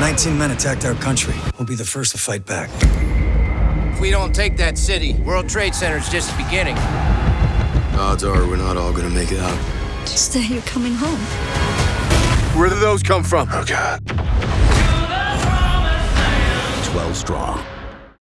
19 men attacked our country. We'll be the first to fight back. If we don't take that city, World Trade Center's just the beginning. Odds are we're not all gonna make it out. Just that you're coming home. Where do those come from? Oh, God. 12 strong.